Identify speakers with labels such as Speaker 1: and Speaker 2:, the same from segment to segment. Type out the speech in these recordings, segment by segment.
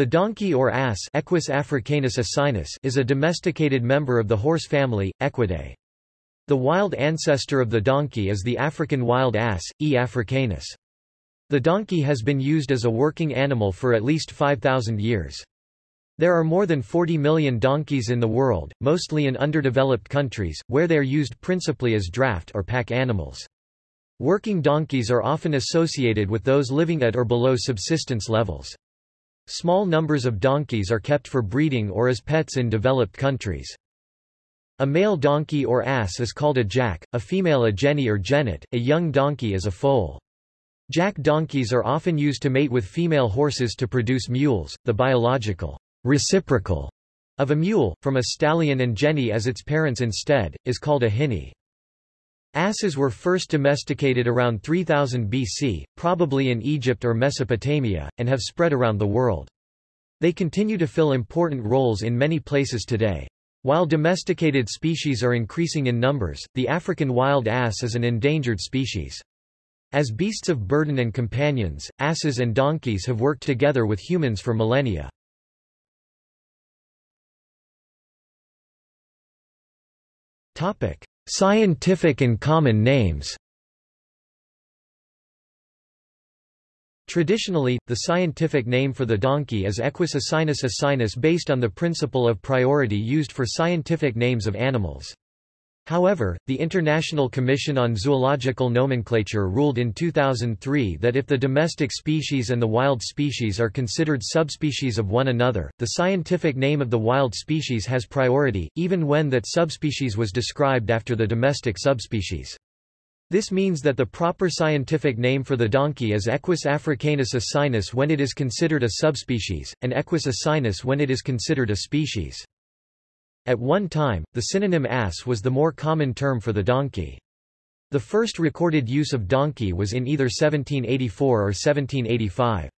Speaker 1: The donkey or ass Equus africanus asinus is a domesticated member of the horse family, Equidae. The wild ancestor of the donkey is the African wild ass, E. africanus. The donkey has been used as a working animal for at least 5,000 years. There are more than 40 million donkeys in the world, mostly in underdeveloped countries, where they are used principally as draft or pack animals. Working donkeys are often associated with those living at or below subsistence levels. Small numbers of donkeys are kept for breeding or as pets in developed countries. A male donkey or ass is called a jack, a female a jenny or jennet, a young donkey is a foal. Jack donkeys are often used to mate with female horses to produce mules, the biological reciprocal of a mule, from a stallion and jenny as its parents instead, is called a hinny. Asses were first domesticated around 3000 BC, probably in Egypt or Mesopotamia, and have spread around the world. They continue to fill important roles in many places today. While domesticated species are increasing in numbers, the African wild ass is an endangered species. As beasts of burden and companions, asses and donkeys have worked together with humans for millennia. Topic: Scientific and common names Traditionally, the scientific name for the donkey is Equus asinus asinus based on the principle of priority used for scientific names of animals. However, the International Commission on Zoological Nomenclature ruled in 2003 that if the domestic species and the wild species are considered subspecies of one another, the scientific name of the wild species has priority, even when that subspecies was described after the domestic subspecies. This means that the proper scientific name for the donkey is Equus africanus asinus when it is considered a subspecies, and Equus asinus when it is considered a species. At one time, the synonym ass was the more common term for the donkey. The first recorded use of donkey was in either 1784 or 1785.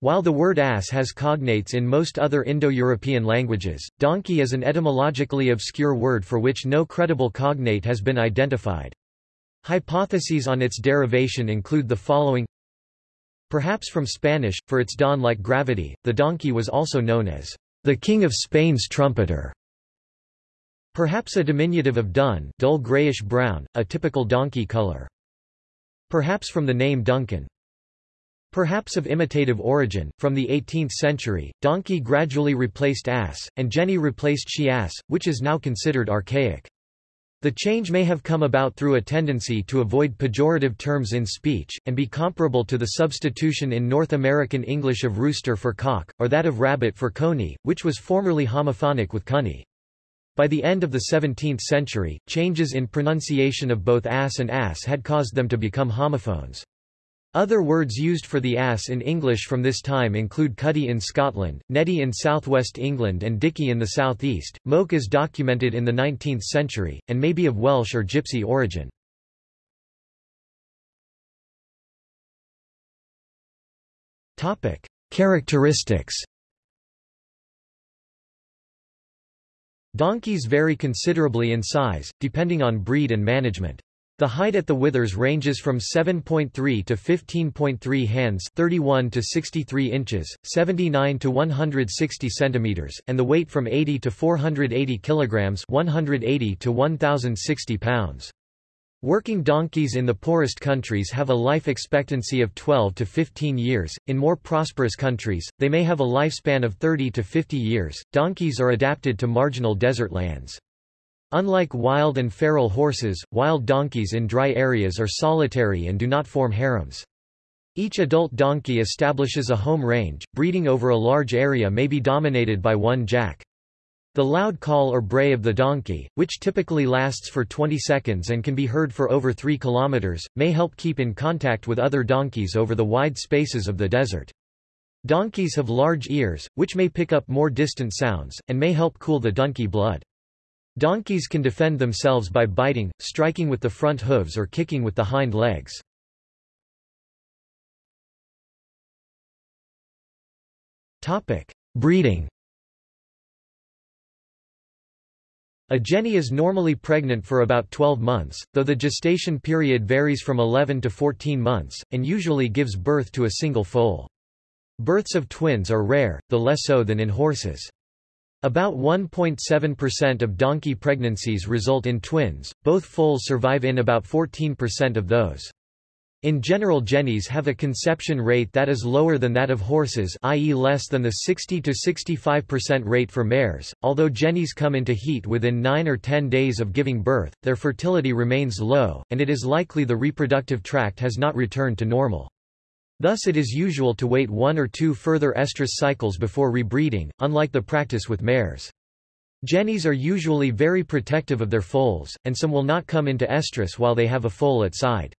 Speaker 1: While the word ass has cognates in most other Indo-European languages, donkey is an etymologically obscure word for which no credible cognate has been identified. Hypotheses on its derivation include the following Perhaps from Spanish, for its dawn-like gravity, the donkey was also known as the King of Spain's trumpeter. Perhaps a diminutive of dun dull grayish-brown, a typical donkey color. Perhaps from the name Duncan. Perhaps of imitative origin, from the 18th century, donkey gradually replaced ass, and jenny replaced she-ass, which is now considered archaic. The change may have come about through a tendency to avoid pejorative terms in speech, and be comparable to the substitution in North American English of rooster for cock, or that of rabbit for coney, which was formerly homophonic with cunny. By the end of the 17th century, changes in pronunciation of both ass and ass had caused them to become homophones. Other words used for the ass in English from this time include cuddy in Scotland, neddy in southwest England and dicky in the southeast. Moke is documented in the 19th century, and may be of Welsh or Gypsy origin. Characteristics Donkeys vary considerably in size, depending on breed and management. The height at the withers ranges from 7.3 to 15.3 hands 31 to 63 inches, 79 to 160 centimeters, and the weight from 80 to 480 kilograms 180 to 1060 pounds. Working donkeys in the poorest countries have a life expectancy of 12 to 15 years. In more prosperous countries, they may have a lifespan of 30 to 50 years. Donkeys are adapted to marginal desert lands. Unlike wild and feral horses, wild donkeys in dry areas are solitary and do not form harems. Each adult donkey establishes a home range, breeding over a large area may be dominated by one jack. The loud call or bray of the donkey, which typically lasts for 20 seconds and can be heard for over 3 kilometers, may help keep in contact with other donkeys over the wide spaces of the desert. Donkeys have large ears, which may pick up more distant sounds, and may help cool the donkey blood. Donkeys can defend themselves by biting, striking with the front hooves or kicking with the hind legs. Breeding A jenny is normally pregnant for about 12 months, though the gestation period varies from 11 to 14 months, and usually gives birth to a single foal. Births of twins are rare, though less so than in horses. About 1.7% of donkey pregnancies result in twins, both foals survive in about 14% of those. In general jennies have a conception rate that is lower than that of horses i.e. less than the 60–65% rate for mares. Although jennies come into heat within 9 or 10 days of giving birth, their fertility remains low, and it is likely the reproductive tract has not returned to normal. Thus it is usual to wait one or two further estrus cycles before rebreeding, unlike the practice with mares. Jennies are usually very protective of their foals, and some will not come into estrus while they have a foal at side.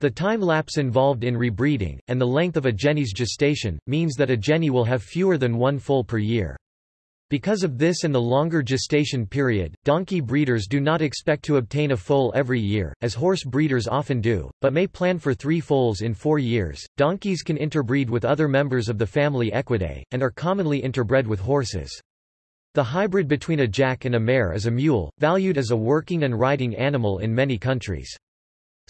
Speaker 1: The time lapse involved in rebreeding, and the length of a jenny's gestation, means that a jenny will have fewer than one foal per year. Because of this and the longer gestation period, donkey breeders do not expect to obtain a foal every year, as horse breeders often do, but may plan for three foals in four years. Donkeys can interbreed with other members of the family Equidae, and are commonly interbred with horses. The hybrid between a jack and a mare is a mule, valued as a working and riding animal in many countries.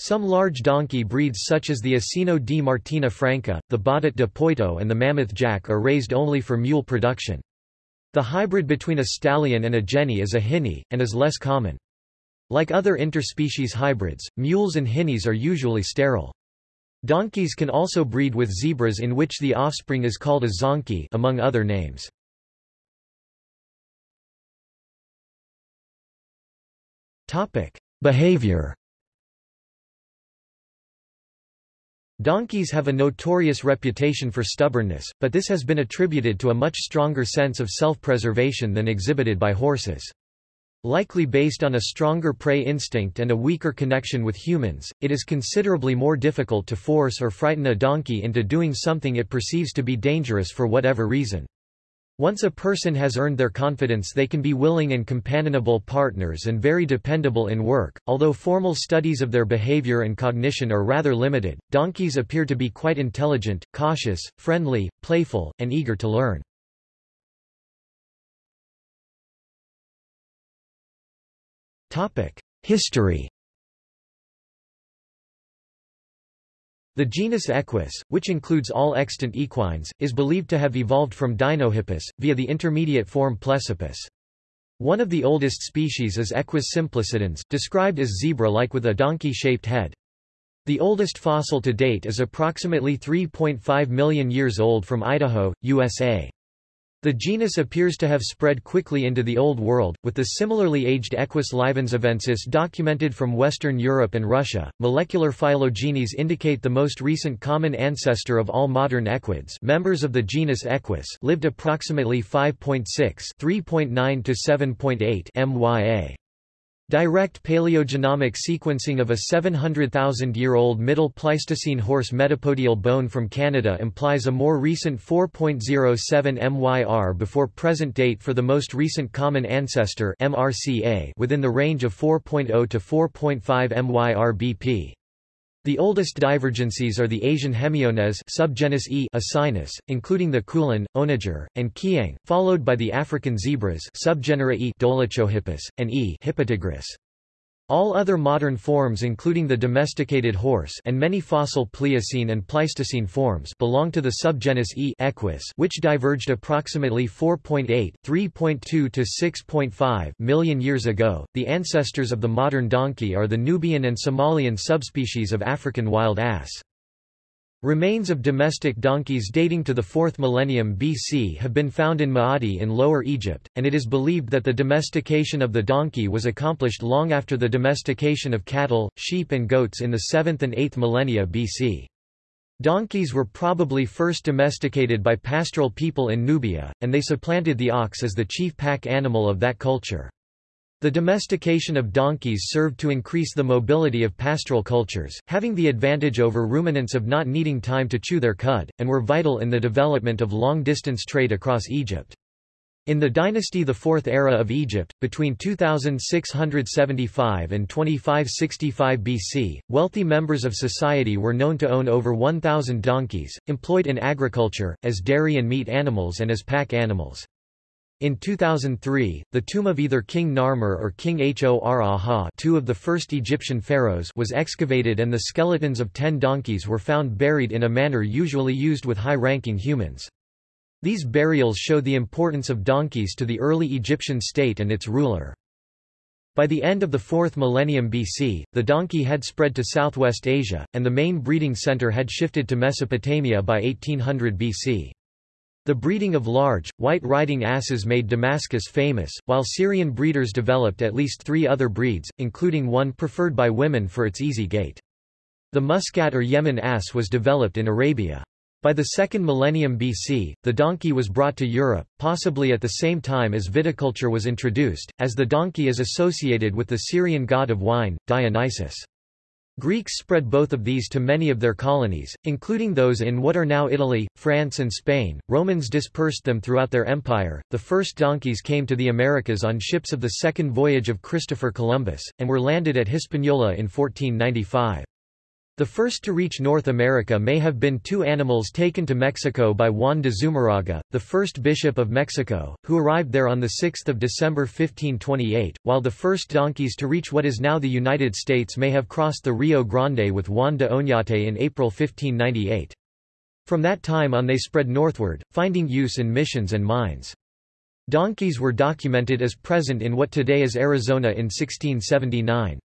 Speaker 1: Some large donkey breeds such as the Asino di Martina Franca, the Baudet de Poitou and the Mammoth Jack are raised only for mule production. The hybrid between a stallion and a jenny is a hinny, and is less common. Like other interspecies hybrids, mules and hinnies are usually sterile. Donkeys can also breed with zebras in which the offspring is called a zonkey among other names. Behavior Donkeys have a notorious reputation for stubbornness, but this has been attributed to a much stronger sense of self-preservation than exhibited by horses. Likely based on a stronger prey instinct and a weaker connection with humans, it is considerably more difficult to force or frighten a donkey into doing something it perceives to be dangerous for whatever reason. Once a person has earned their confidence they can be willing and companionable partners and very dependable in work. Although formal studies of their behavior and cognition are rather limited, donkeys appear to be quite intelligent, cautious, friendly, playful, and eager to learn. History The genus Equus, which includes all extant equines, is believed to have evolved from Dinohippus, via the intermediate form Plesippus. One of the oldest species is Equus simplicidens, described as zebra-like with a donkey-shaped head. The oldest fossil to date is approximately 3.5 million years old from Idaho, USA. The genus appears to have spread quickly into the Old World, with the similarly aged Equus livenzovensis documented from Western Europe and Russia. Molecular phylogenies indicate the most recent common ancestor of all modern equids, members of the genus Equus, lived approximately 5.6 3.9 to 7.8 MYA. Direct paleogenomic sequencing of a 700,000-year-old Middle Pleistocene horse metapodial bone from Canada implies a more recent 4.07 MYR before present date for the most recent common ancestor MRCA within the range of 4.0 to 4.5 MYR BP. The oldest divergencies are the Asian Hemiones subgenus E Asinus, including the Kulan, Onager, and Kiang, followed by the African zebras subgenera E Dolichohippus, and E Hippotigris. All other modern forms including the domesticated horse and many fossil Pliocene and Pleistocene forms belong to the subgenus E equus which diverged approximately 4.8 3.2 to 6.5 million years ago. The ancestors of the modern donkey are the Nubian and Somalian subspecies of African wild ass. Remains of domestic donkeys dating to the 4th millennium BC have been found in Maadi in Lower Egypt, and it is believed that the domestication of the donkey was accomplished long after the domestication of cattle, sheep and goats in the 7th and 8th millennia BC. Donkeys were probably first domesticated by pastoral people in Nubia, and they supplanted the ox as the chief pack animal of that culture. The domestication of donkeys served to increase the mobility of pastoral cultures, having the advantage over ruminants of not needing time to chew their cud, and were vital in the development of long-distance trade across Egypt. In the dynasty the Fourth Era of Egypt, between 2675 and 2565 BC, wealthy members of society were known to own over 1,000 donkeys, employed in agriculture, as dairy and meat animals and as pack animals. In 2003, the tomb of either King Narmer or King Hor two of the first Egyptian pharaohs was excavated and the skeletons of ten donkeys were found buried in a manner usually used with high-ranking humans. These burials show the importance of donkeys to the early Egyptian state and its ruler. By the end of the 4th millennium BC, the donkey had spread to southwest Asia, and the main breeding center had shifted to Mesopotamia by 1800 BC. The breeding of large, white riding asses made Damascus famous, while Syrian breeders developed at least three other breeds, including one preferred by women for its easy gait. The muscat or Yemen ass was developed in Arabia. By the second millennium BC, the donkey was brought to Europe, possibly at the same time as viticulture was introduced, as the donkey is associated with the Syrian god of wine, Dionysus. Greeks spread both of these to many of their colonies, including those in what are now Italy, France, and Spain. Romans dispersed them throughout their empire. The first donkeys came to the Americas on ships of the second voyage of Christopher Columbus, and were landed at Hispaniola in 1495. The first to reach North America may have been two animals taken to Mexico by Juan de Zumarraga, the first bishop of Mexico, who arrived there on 6 December 1528, while the first donkeys to reach what is now the United States may have crossed the Rio Grande with Juan de Oñate in April 1598. From that time on they spread northward, finding use in missions and mines. Donkeys were documented as present in what today is Arizona in 1679.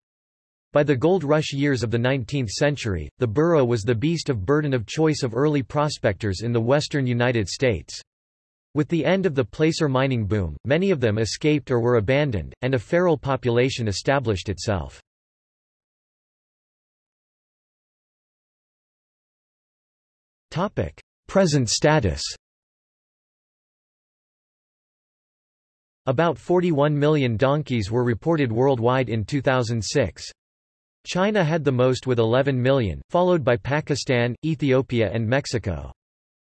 Speaker 1: By the gold rush years of the 19th century, the burro was the beast of burden of choice of early prospectors in the western United States. With the end of the placer mining boom, many of them escaped or were abandoned, and a feral population established itself. Present status About 41 million donkeys were reported worldwide in 2006. China had the most with 11 million, followed by Pakistan, Ethiopia and Mexico.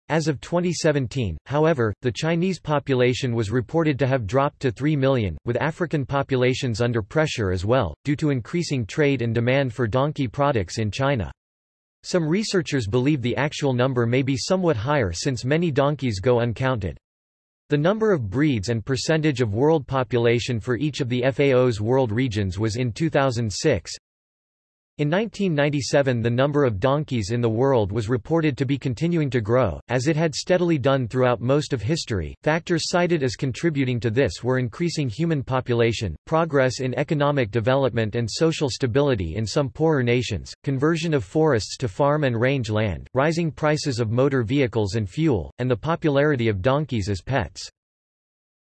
Speaker 1: As of 2017, however, the Chinese population was reported to have dropped to 3 million, with African populations under pressure as well, due to increasing trade and demand for donkey products in China. Some researchers believe the actual number may be somewhat higher since many donkeys go uncounted. The number of breeds and percentage of world population for each of the FAO's world regions was in 2006, in 1997 the number of donkeys in the world was reported to be continuing to grow, as it had steadily done throughout most of history. Factors cited as contributing to this were increasing human population, progress in economic development and social stability in some poorer nations, conversion of forests to farm and range land, rising prices of motor vehicles and fuel, and the popularity of donkeys as pets.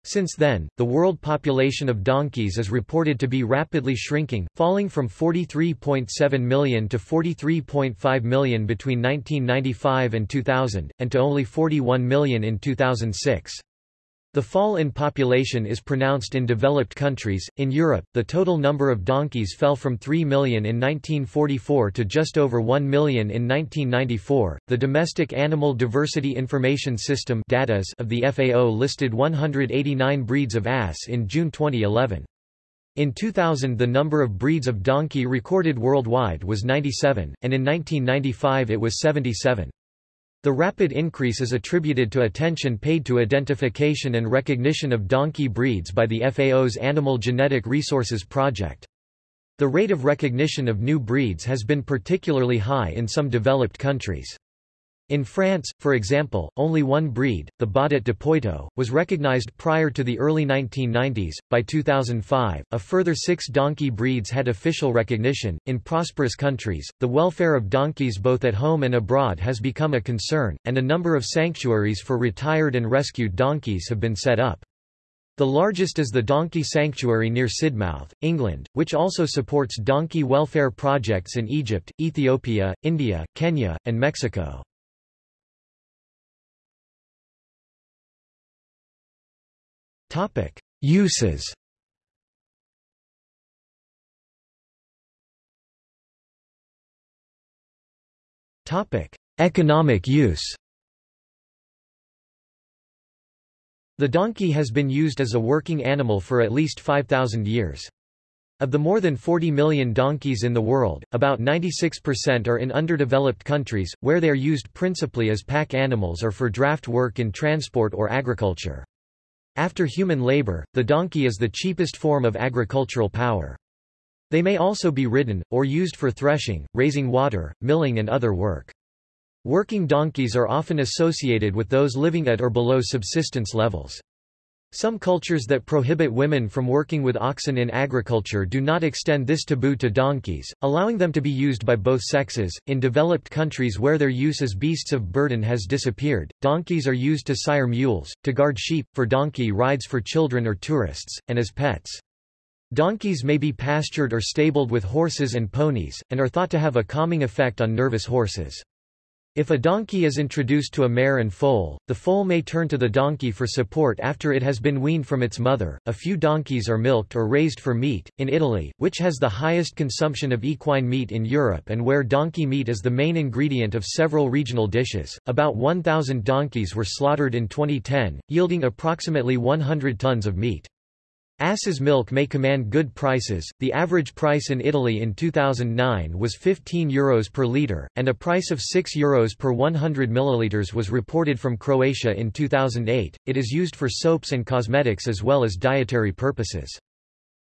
Speaker 1: Since then, the world population of donkeys is reported to be rapidly shrinking, falling from 43.7 million to 43.5 million between 1995 and 2000, and to only 41 million in 2006. The fall in population is pronounced in developed countries. In Europe, the total number of donkeys fell from 3 million in 1944 to just over 1 million in 1994. The Domestic Animal Diversity Information System of the FAO listed 189 breeds of ass in June 2011. In 2000 the number of breeds of donkey recorded worldwide was 97, and in 1995 it was 77. The rapid increase is attributed to attention paid to identification and recognition of donkey breeds by the FAO's Animal Genetic Resources Project. The rate of recognition of new breeds has been particularly high in some developed countries. In France, for example, only one breed, the Baudet de Poitou, was recognized prior to the early 1990s. By 2005, a further six donkey breeds had official recognition. In prosperous countries, the welfare of donkeys both at home and abroad has become a concern, and a number of sanctuaries for retired and rescued donkeys have been set up. The largest is the Donkey Sanctuary near Sidmouth, England, which also supports donkey welfare projects in Egypt, Ethiopia, India, Kenya, and Mexico. Topic: Uses. Topic: Economic use. The donkey has been used as a working animal for at least 5,000 years. Of the more than 40 million donkeys in the world, about 96% are in underdeveloped countries, where they are used principally as pack animals or for draft work in transport or agriculture. After human labor, the donkey is the cheapest form of agricultural power. They may also be ridden, or used for threshing, raising water, milling and other work. Working donkeys are often associated with those living at or below subsistence levels. Some cultures that prohibit women from working with oxen in agriculture do not extend this taboo to donkeys, allowing them to be used by both sexes. In developed countries where their use as beasts of burden has disappeared, donkeys are used to sire mules, to guard sheep, for donkey rides for children or tourists, and as pets. Donkeys may be pastured or stabled with horses and ponies, and are thought to have a calming effect on nervous horses. If a donkey is introduced to a mare and foal, the foal may turn to the donkey for support after it has been weaned from its mother. A few donkeys are milked or raised for meat. In Italy, which has the highest consumption of equine meat in Europe and where donkey meat is the main ingredient of several regional dishes, about 1,000 donkeys were slaughtered in 2010, yielding approximately 100 tons of meat. Ass's milk may command good prices. The average price in Italy in 2009 was 15 euros per liter, and a price of 6 euros per 100 milliliters was reported from Croatia in 2008. It is used for soaps and cosmetics as well as dietary purposes.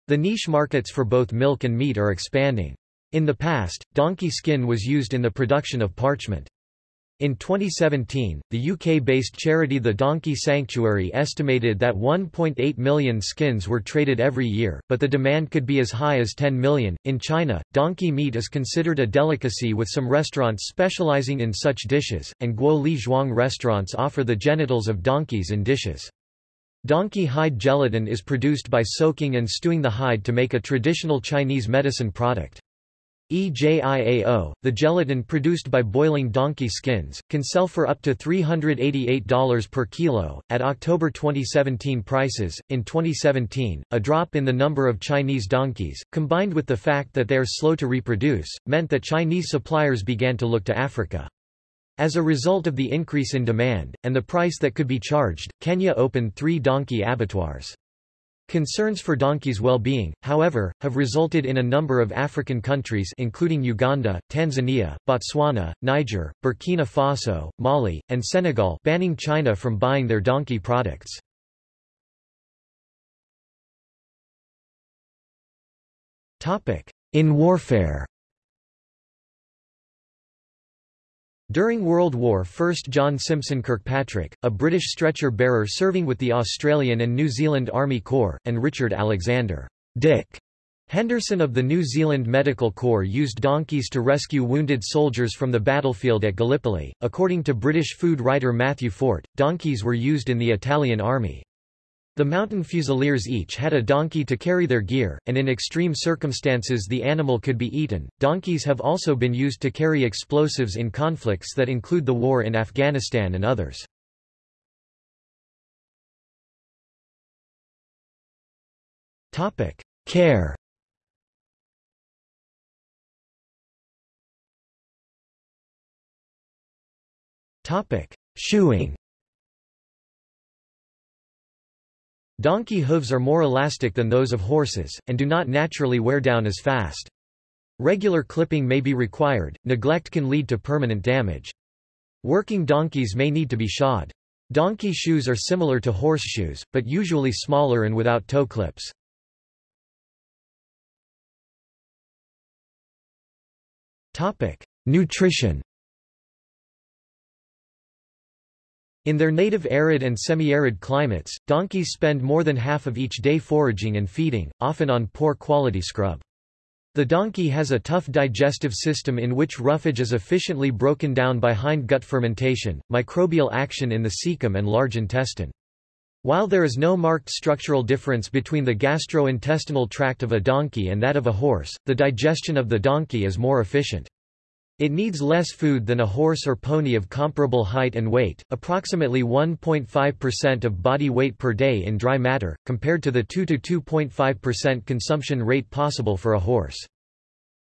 Speaker 1: The niche markets for both milk and meat are expanding. In the past, donkey skin was used in the production of parchment. In 2017, the UK-based charity The Donkey Sanctuary estimated that 1.8 million skins were traded every year, but the demand could be as high as 10 million. In China, donkey meat is considered a delicacy with some restaurants specializing in such dishes, and Guo Li Zhuang restaurants offer the genitals of donkeys in dishes. Donkey hide gelatin is produced by soaking and stewing the hide to make a traditional Chinese medicine product. EJIAO, the gelatin produced by boiling donkey skins, can sell for up to $388 per kilo. At October 2017 prices, in 2017, a drop in the number of Chinese donkeys, combined with the fact that they are slow to reproduce, meant that Chinese suppliers began to look to Africa. As a result of the increase in demand, and the price that could be charged, Kenya opened three donkey abattoirs. Concerns for donkeys' well-being, however, have resulted in a number of African countries including Uganda, Tanzania, Botswana, Niger, Burkina Faso, Mali, and Senegal banning China from buying their donkey products. In warfare During World War I John Simpson Kirkpatrick, a British stretcher-bearer serving with the Australian and New Zealand Army Corps, and Richard Alexander Dick Henderson of the New Zealand Medical Corps used donkeys to rescue wounded soldiers from the battlefield at Gallipoli. According to British food writer Matthew Fort, donkeys were used in the Italian army. The mountain fusiliers each had a donkey to carry their gear, and in extreme circumstances the animal could be eaten. Donkeys have also been used to carry explosives in conflicts that include the war in Afghanistan and others. Topic: Care. Topic: Shoeing. Donkey hooves are more elastic than those of horses, and do not naturally wear down as fast. Regular clipping may be required, neglect can lead to permanent damage. Working donkeys may need to be shod. Donkey shoes are similar to horseshoes, but usually smaller and without toe clips. Nutrition In their native arid and semi-arid climates, donkeys spend more than half of each day foraging and feeding, often on poor quality scrub. The donkey has a tough digestive system in which roughage is efficiently broken down by hindgut fermentation, microbial action in the cecum and large intestine. While there is no marked structural difference between the gastrointestinal tract of a donkey and that of a horse, the digestion of the donkey is more efficient. It needs less food than a horse or pony of comparable height and weight, approximately 1.5% of body weight per day in dry matter, compared to the 2–2.5% consumption rate possible for a horse.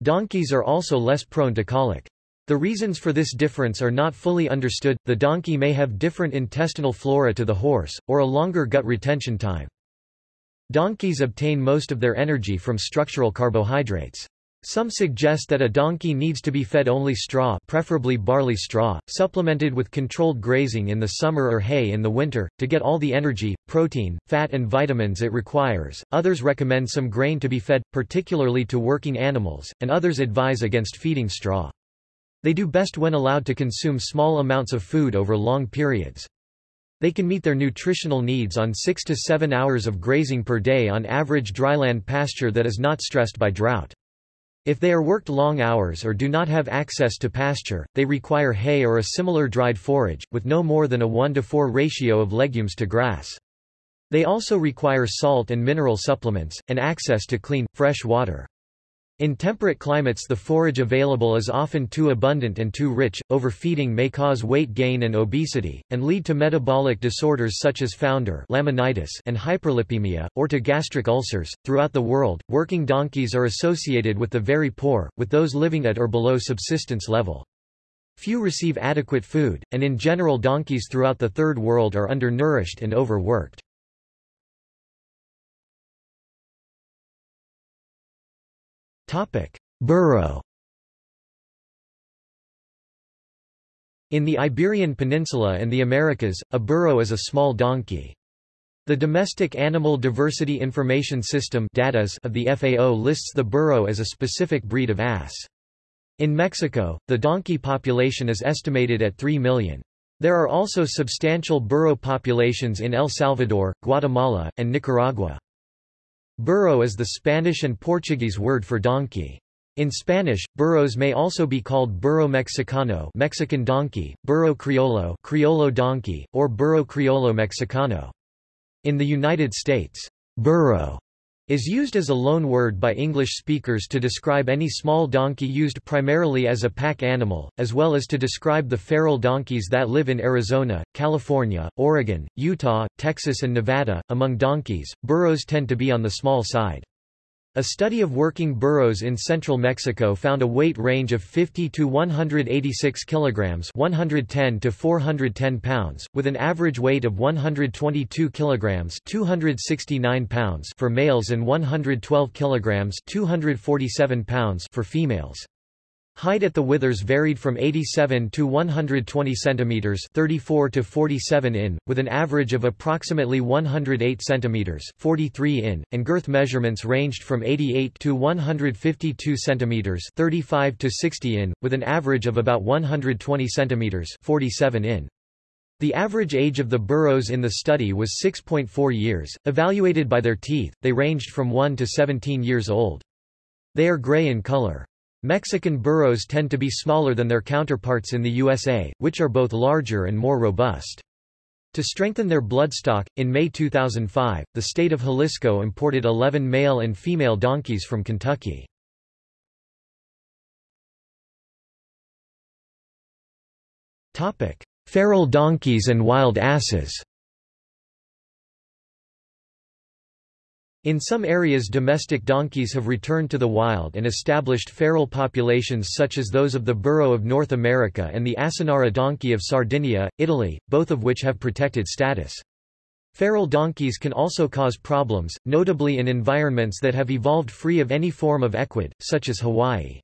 Speaker 1: Donkeys are also less prone to colic. The reasons for this difference are not fully understood, the donkey may have different intestinal flora to the horse, or a longer gut retention time. Donkeys obtain most of their energy from structural carbohydrates. Some suggest that a donkey needs to be fed only straw preferably barley straw, supplemented with controlled grazing in the summer or hay in the winter, to get all the energy, protein, fat and vitamins it requires. Others recommend some grain to be fed, particularly to working animals, and others advise against feeding straw. They do best when allowed to consume small amounts of food over long periods. They can meet their nutritional needs on 6 to 7 hours of grazing per day on average dryland pasture that is not stressed by drought. If they are worked long hours or do not have access to pasture, they require hay or a similar dried forage, with no more than a 1 to 4 ratio of legumes to grass. They also require salt and mineral supplements, and access to clean, fresh water. In temperate climates the forage available is often too abundant and too rich, overfeeding may cause weight gain and obesity, and lead to metabolic disorders such as founder laminitis and hyperlipemia, or to gastric ulcers. Throughout the world, working donkeys are associated with the very poor, with those living at or below subsistence level. Few receive adequate food, and in general donkeys throughout the Third World are undernourished and overworked. Burro In the Iberian Peninsula and the Americas, a burro is a small donkey. The Domestic Animal Diversity Information System of the FAO lists the burro as a specific breed of ass. In Mexico, the donkey population is estimated at 3 million. There are also substantial burro populations in El Salvador, Guatemala, and Nicaragua. Burro is the Spanish and Portuguese word for donkey. In Spanish, burros may also be called burro mexicano Mexican donkey, burro criollo criollo donkey, or burro criollo mexicano. In the United States, burro is used as a loan word by English speakers to describe any small donkey used primarily as a pack animal, as well as to describe the feral donkeys that live in Arizona, California, Oregon, Utah, Texas and Nevada. Among donkeys, burros tend to be on the small side. A study of working burros in central Mexico found a weight range of 50 to 186 kilograms, 110 to 410 pounds, with an average weight of 122 kilograms, 269 pounds for males and 112 kilograms, 247 pounds for females. Height at the withers varied from 87 to 120 centimeters, 34 to 47 in, with an average of approximately 108 centimeters, 43 in, and girth measurements ranged from 88 to 152 centimeters, 35 to 60 in, with an average of about 120 centimeters, 47 in. The average age of the burros in the study was 6.4 years. Evaluated by their teeth, they ranged from 1 to 17 years old. They are gray in color. Mexican burros tend to be smaller than their counterparts in the USA, which are both larger and more robust. To strengthen their bloodstock, in May 2005, the state of Jalisco imported 11 male and female donkeys from Kentucky. Feral donkeys and wild asses In some areas domestic donkeys have returned to the wild and established feral populations such as those of the burro of North America and the Asinara donkey of Sardinia, Italy, both of which have protected status. Feral donkeys can also cause problems, notably in environments that have evolved free of any form of equid, such as Hawaii.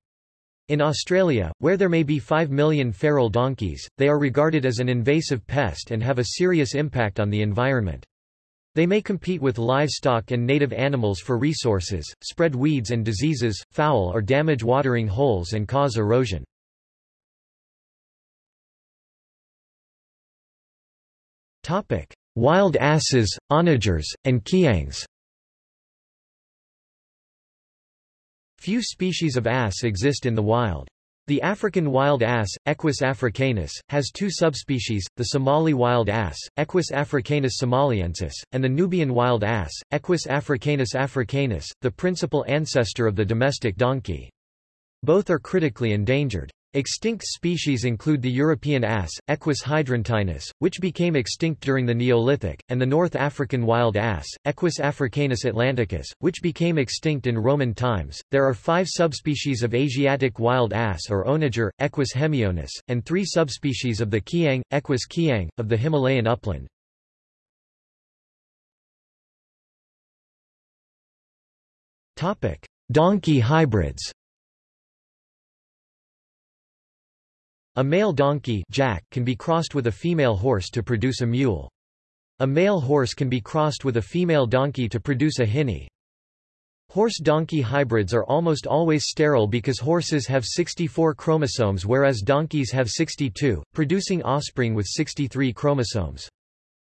Speaker 1: In Australia, where there may be 5 million feral donkeys, they are regarded as an invasive pest and have a serious impact on the environment. They may compete with livestock and native animals for resources, spread weeds and diseases, foul or damage watering holes and cause erosion. Wild asses, onagers, and kiangs Few species of ass exist in the wild. The African wild ass, Equus africanus, has two subspecies, the Somali wild ass, Equus africanus somaliensis, and the Nubian wild ass, Equus africanus africanus, the principal ancestor of the domestic donkey. Both are critically endangered. Extinct species include the European ass, Equus hydruntinus, which became extinct during the Neolithic, and the North African wild ass, Equus africanus atlanticus, which became extinct in Roman times. There are five subspecies of Asiatic wild ass or onager, Equus hemionus, and three subspecies of the kiang, Equus kiang, of the Himalayan upland. Donkey hybrids A male donkey jack can be crossed with a female horse to produce a mule. A male horse can be crossed with a female donkey to produce a hinny. Horse-donkey hybrids are almost always sterile because horses have 64 chromosomes whereas donkeys have 62, producing offspring with 63 chromosomes.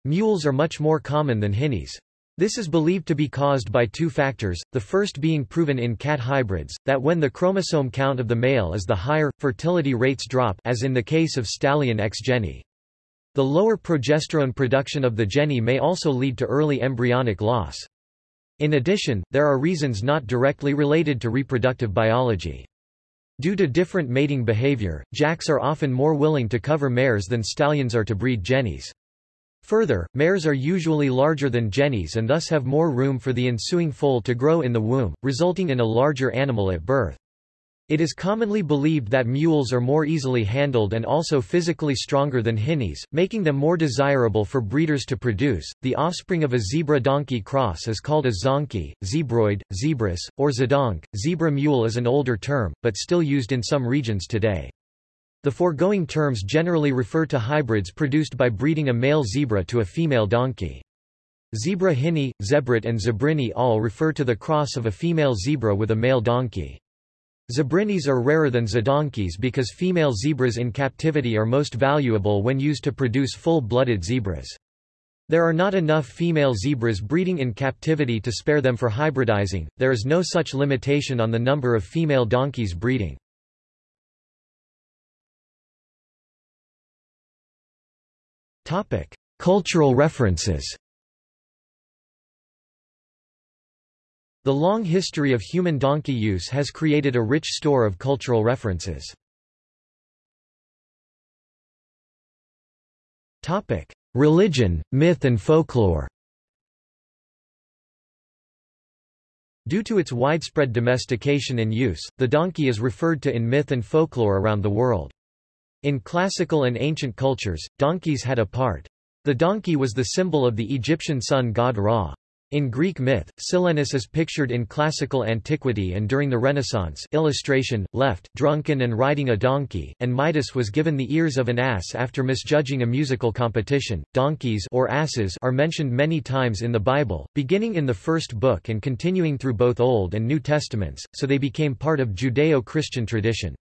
Speaker 1: Mules are much more common than hinnies. This is believed to be caused by two factors, the first being proven in cat hybrids, that when the chromosome count of the male is the higher, fertility rates drop as in the case of stallion X Jenny. The lower progesterone production of the jenny may also lead to early embryonic loss. In addition, there are reasons not directly related to reproductive biology. Due to different mating behavior, jacks are often more willing to cover mares than stallions are to breed jennies. Further, mares are usually larger than jennies and thus have more room for the ensuing foal to grow in the womb, resulting in a larger animal at birth. It is commonly believed that mules are more easily handled and also physically stronger than hinnies, making them more desirable for breeders to produce. The offspring of a zebra-donkey cross is called a zonkey, zebroid, zebrass, or zedonk. Zebra mule is an older term, but still used in some regions today. The foregoing terms generally refer to hybrids produced by breeding a male zebra to a female donkey. Zebra hinny, zebrit and zebrini all refer to the cross of a female zebra with a male donkey. Zebrinis are rarer than zedonkeys because female zebras in captivity are most valuable when used to produce full-blooded zebras. There are not enough female zebras breeding in captivity to spare them for hybridizing, there is no such limitation on the number of female donkeys breeding. Cultural references The long history of human donkey use has created a rich store of cultural references. Topic: Religion, myth and folklore Due to its widespread domestication and use, the donkey is referred to in myth and folklore around the world. In classical and ancient cultures, donkeys had a part. The donkey was the symbol of the Egyptian sun god Ra. In Greek myth, Silenus is pictured in classical antiquity and during the Renaissance illustration, left, drunken and riding a donkey, and Midas was given the ears of an ass after misjudging a musical competition. Donkeys or asses are mentioned many times in the Bible, beginning in the first book and continuing through both Old and New Testaments, so they became part of Judeo-Christian tradition.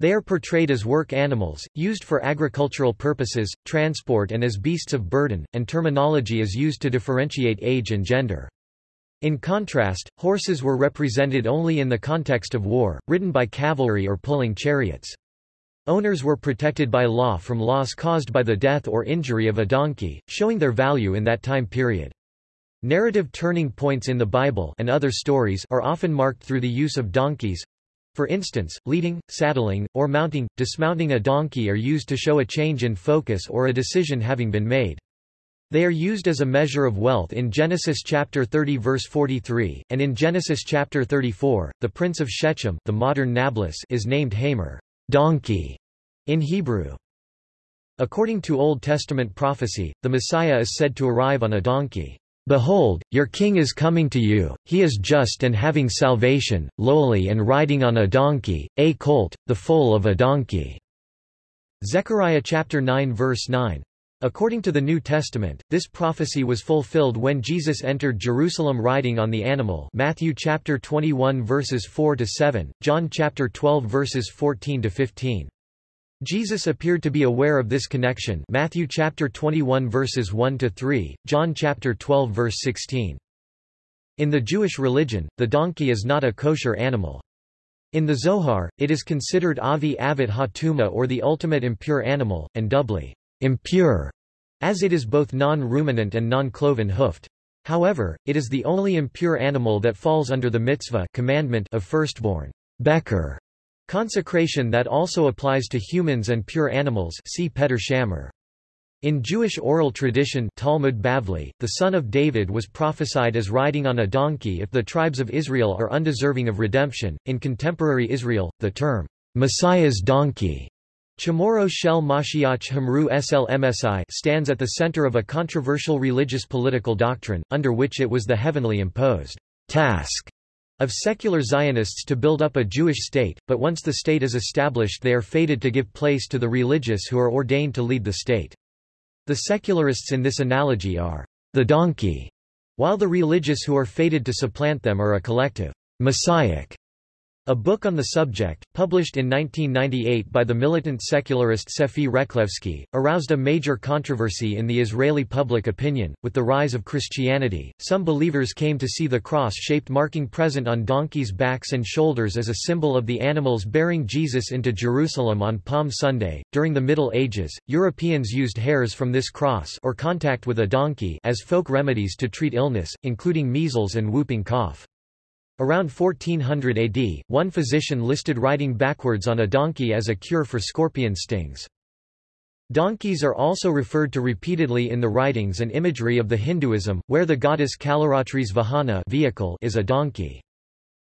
Speaker 1: They are portrayed as work animals, used for agricultural purposes, transport and as beasts of burden, and terminology is used to differentiate age and gender. In contrast, horses were represented only in the context of war, ridden by cavalry or pulling chariots. Owners were protected by law from loss caused by the death or injury of a donkey, showing their value in that time period. Narrative turning points in the Bible and other stories are often marked through the use of donkeys, for instance, leading, saddling, or mounting, dismounting a donkey are used to show a change in focus or a decision having been made. They are used as a measure of wealth in Genesis chapter 30 verse 43, and in Genesis chapter 34, the prince of Shechem the modern Nablus is named Hamor donkey", in Hebrew. According to Old Testament prophecy, the Messiah is said to arrive on a donkey. Behold, your king is coming to you, he is just and having salvation, lowly and riding on a donkey, a colt, the foal of a donkey." Zechariah chapter 9 verse 9. According to the New Testament, this prophecy was fulfilled when Jesus entered Jerusalem riding on the animal Matthew chapter 21 verses 4 to 7, John chapter 12 verses 14 to 15. Jesus appeared to be aware of this connection Matthew chapter 21 verses 1 to 3, John chapter 12 verse 16. In the Jewish religion, the donkey is not a kosher animal. In the Zohar, it is considered avi avit hatuma or the ultimate impure animal, and doubly impure, as it is both non-ruminant and non-cloven hoofed. However, it is the only impure animal that falls under the mitzvah commandment of firstborn, beker, Consecration that also applies to humans and pure animals see Peter Shammer. In Jewish oral tradition Talmud Bavli, the son of David was prophesied as riding on a donkey if the tribes of Israel are undeserving of redemption. In contemporary Israel, the term, Messiah's donkey, Chamoro Shel Mashiach Hamru Slmsi stands at the center of a controversial religious political doctrine, under which it was the heavenly imposed task of secular Zionists to build up a Jewish state, but once the state is established they are fated to give place to the religious who are ordained to lead the state. The secularists in this analogy are the donkey, while the religious who are fated to supplant them are a collective messiah a book on the subject, published in 1998 by the militant secularist Sefi Rachlevsky, aroused a major controversy in the Israeli public opinion. With the rise of Christianity, some believers came to see the cross-shaped marking present on donkeys' backs and shoulders as a symbol of the animals bearing Jesus into Jerusalem on Palm Sunday. During the Middle Ages, Europeans used hairs from this cross or contact with a donkey as folk remedies to treat illness, including measles and whooping cough. Around 1400 AD, one physician listed riding backwards on a donkey as a cure for scorpion stings. Donkeys are also referred to repeatedly in the writings and imagery of the Hinduism, where the goddess Kalaratri's Vahana vehicle is a donkey.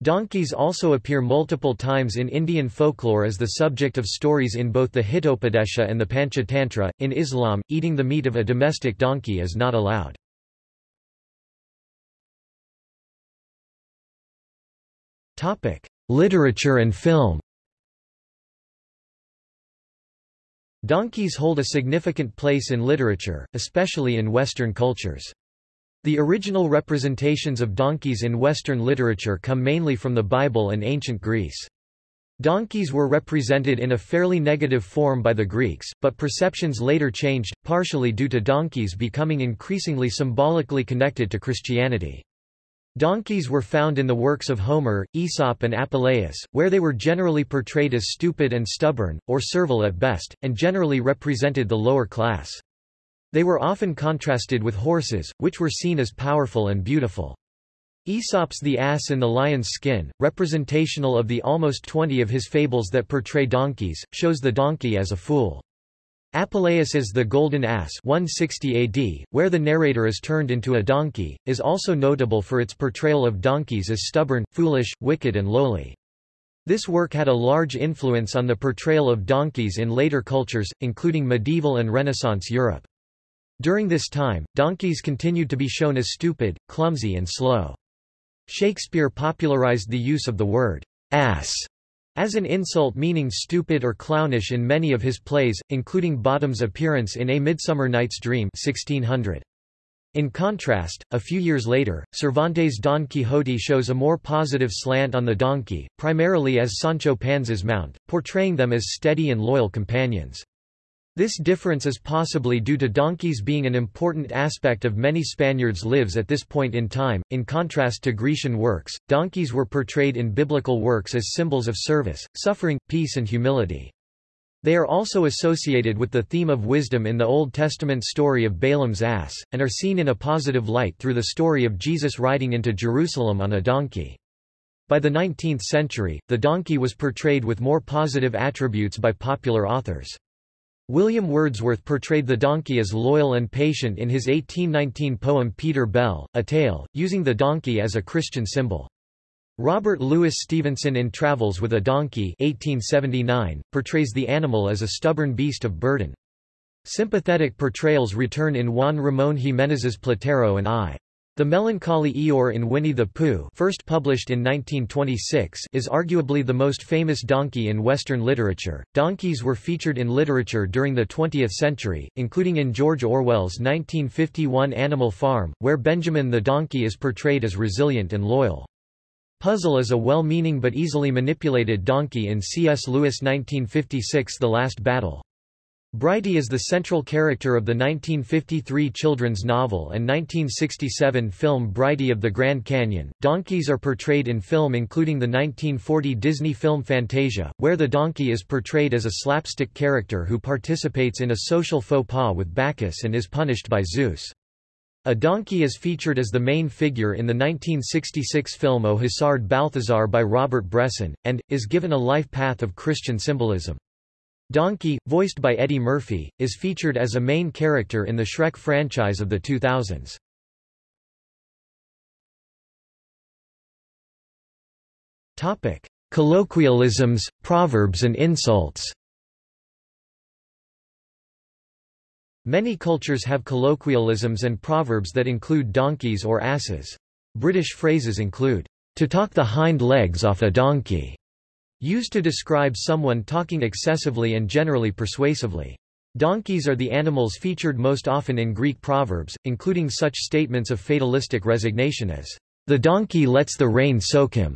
Speaker 1: Donkeys also appear multiple times in Indian folklore as the subject of stories in both the Hitopadesha and the Panchatantra. In Islam, eating the meat of a domestic donkey is not allowed. Literature and film. Donkeys hold a significant place in literature, especially in Western cultures. The original representations of donkeys in Western literature come mainly from the Bible and ancient Greece. Donkeys were represented in a fairly negative form by the Greeks, but perceptions later changed, partially due to donkeys becoming increasingly symbolically connected to Christianity. Donkeys were found in the works of Homer, Aesop and Apuleius, where they were generally portrayed as stupid and stubborn, or servile at best, and generally represented the lower class. They were often contrasted with horses, which were seen as powerful and beautiful. Aesop's The Ass in the Lion's Skin, representational of the almost twenty of his fables that portray donkeys, shows the donkey as a fool. Apuleius' The Golden Ass 160 AD, where the narrator is turned into a donkey, is also notable for its portrayal of donkeys as stubborn, foolish, wicked and lowly. This work had a large influence on the portrayal of donkeys in later cultures, including medieval and Renaissance Europe. During this time, donkeys continued to be shown as stupid, clumsy and slow. Shakespeare popularized the use of the word ass as an insult meaning stupid or clownish in many of his plays, including Bottom's appearance in A Midsummer Night's Dream 1600. In contrast, a few years later, Cervantes' Don Quixote shows a more positive slant on the donkey, primarily as Sancho Panza's mount, portraying them as steady and loyal companions. This difference is possibly due to donkeys being an important aspect of many Spaniards' lives at this point in time. In contrast to Grecian works, donkeys were portrayed in biblical works as symbols of service, suffering, peace, and humility. They are also associated with the theme of wisdom in the Old Testament story of Balaam's ass, and are seen in a positive light through the story of Jesus riding into Jerusalem on a donkey. By the 19th century, the donkey was portrayed with more positive attributes by popular authors. William Wordsworth portrayed the donkey as loyal and patient in his 1819 poem Peter Bell, a tale, using the donkey as a Christian symbol. Robert Louis Stevenson in Travels with a Donkey 1879, portrays the animal as a stubborn beast of burden. Sympathetic portrayals return in Juan Ramón Jiménez's Platero and I. The melancholy Eeyore in Winnie the Pooh first published in 1926 is arguably the most famous donkey in Western literature. Donkeys were featured in literature during the 20th century, including in George Orwell's 1951 Animal Farm, where Benjamin the donkey is portrayed as resilient and loyal. Puzzle is a well-meaning but easily manipulated donkey in C.S. Lewis' 1956 The Last Battle. Brighty is the central character of the 1953 children's novel and 1967 film Brighty of the Grand Canyon. Donkeys are portrayed in film including the 1940 Disney film Fantasia, where the donkey is portrayed as a slapstick character who participates in a social faux pas with Bacchus and is punished by Zeus. A donkey is featured as the main figure in the 1966 film Au Hasard Balthazar by Robert Bresson, and, is given a life path of Christian symbolism. Donkey, voiced by Eddie Murphy, is featured as a main character in the Shrek franchise of the 2000s. Topic: Colloquialisms, proverbs and insults. Many cultures have colloquialisms and proverbs that include donkeys or asses. British phrases include to talk the hind legs off a donkey, used to describe someone talking excessively and generally persuasively. Donkeys are the animals featured most often in Greek proverbs, including such statements of fatalistic resignation as, "...the donkey lets the rain soak him."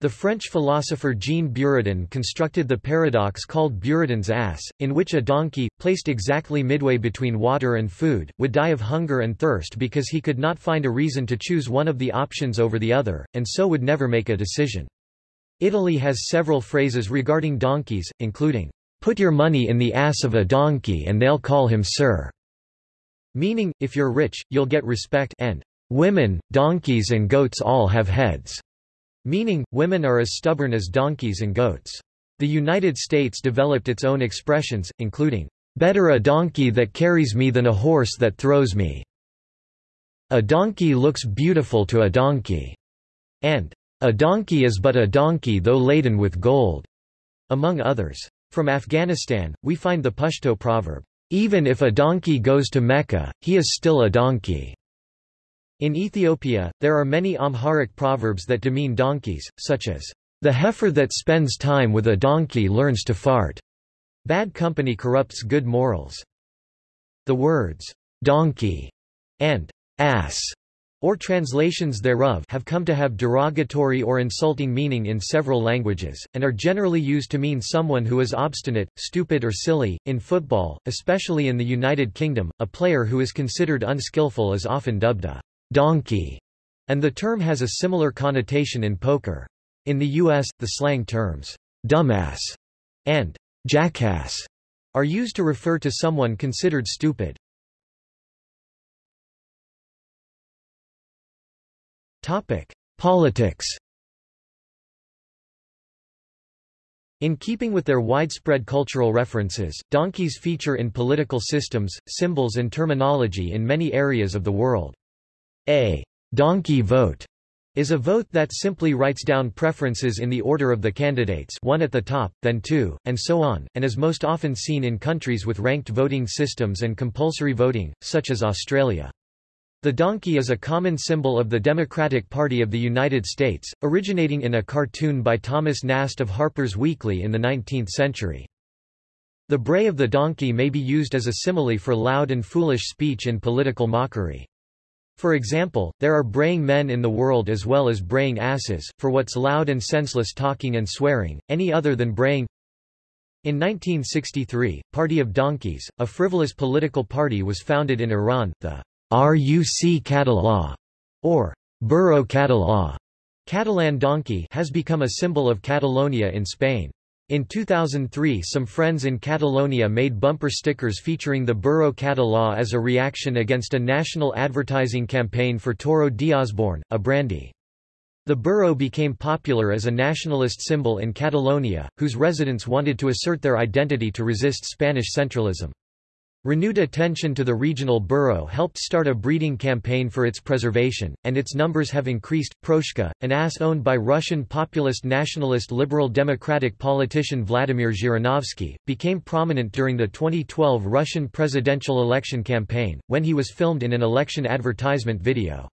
Speaker 1: The French philosopher Jean Buridan constructed the paradox called Buridan's ass, in which a donkey, placed exactly midway between water and food, would die of hunger and thirst because he could not find a reason to choose one of the options over the other, and so would never make a decision. Italy has several phrases regarding donkeys, including, Put your money in the ass of a donkey and they'll call him sir. Meaning, if you're rich, you'll get respect and women, donkeys and goats all have heads. Meaning, women are as stubborn as donkeys and goats. The United States developed its own expressions, including, better a donkey that carries me than a horse that throws me. A donkey looks beautiful to a donkey. And, a donkey is but a donkey though laden with gold, among others. From Afghanistan, we find the Pashto proverb, even if a donkey goes to Mecca, he is still a donkey. In Ethiopia, there are many Amharic proverbs that demean donkeys, such as, the heifer that spends time with a donkey learns to fart. Bad company corrupts good morals. The words, donkey and ass or translations thereof have come to have derogatory or insulting meaning in several languages, and are generally used to mean someone who is obstinate, stupid or silly. In football, especially in the United Kingdom, a player who is considered unskillful is often dubbed a donkey, and the term has a similar connotation in poker. In the U.S., the slang terms dumbass and jackass are used to refer to someone considered stupid. Topic: Politics. In keeping with their widespread cultural references, donkeys feature in political systems, symbols and terminology in many areas of the world. A donkey vote is a vote that simply writes down preferences in the order of the candidates one at the top, then two, and so on, and is most often seen in countries with ranked voting systems and compulsory voting, such as Australia. The donkey is a common symbol of the Democratic Party of the United States, originating in a cartoon by Thomas Nast of Harper's Weekly in the 19th century. The bray of the donkey may be used as a simile for loud and foolish speech in political mockery. For example, there are braying men in the world as well as braying asses, for what's loud and senseless talking and swearing, any other than braying. In 1963, Party of Donkeys, a frivolous political party was founded in Iran, the Ruc Català, or Burro Català, Catalan donkey has become a symbol of Catalonia in Spain. In 2003 some friends in Catalonia made bumper stickers featuring the Burro Català as a reaction against a national advertising campaign for Toro d'Osborne, a brandy. The burro became popular as a nationalist symbol in Catalonia, whose residents wanted to assert their identity to resist Spanish centralism. Renewed attention to the regional burro helped start a breeding campaign for its preservation, and its numbers have increased. Proshka, an ass owned by Russian populist nationalist liberal democratic politician Vladimir Zhirinovsky, became prominent during the 2012 Russian presidential election campaign, when he was filmed in an election advertisement video.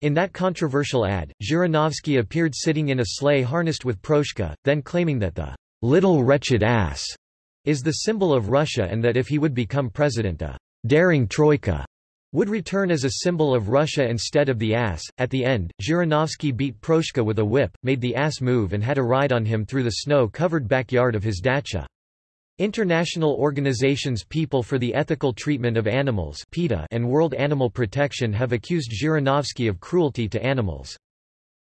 Speaker 1: In that controversial ad, Zhirinovsky appeared sitting in a sleigh harnessed with Proshka, then claiming that the little wretched ass is the symbol of Russia and that if he would become president a daring troika would return as a symbol of Russia instead of the ass. At the end, Zhirinovsky beat Proshka with a whip, made the ass move and had a ride on him through the snow-covered backyard of his dacha. International organizations People for the Ethical Treatment of Animals and World Animal Protection have accused Zhirinovsky of cruelty to animals.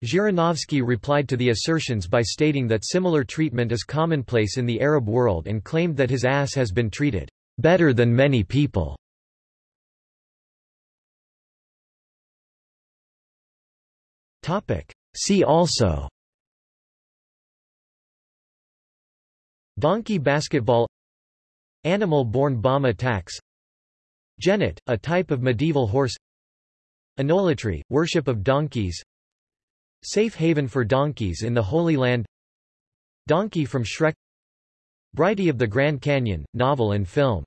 Speaker 1: Zhirinovsky replied to the assertions by stating that similar treatment is commonplace in the Arab world and claimed that his ass has been treated better than many people. See also Donkey basketball Animal-borne bomb attacks Jennet, a type of medieval horse Onolatry, worship of donkeys Safe haven for donkeys in the Holy Land. Donkey from Shrek. Brighty of the Grand Canyon, novel and film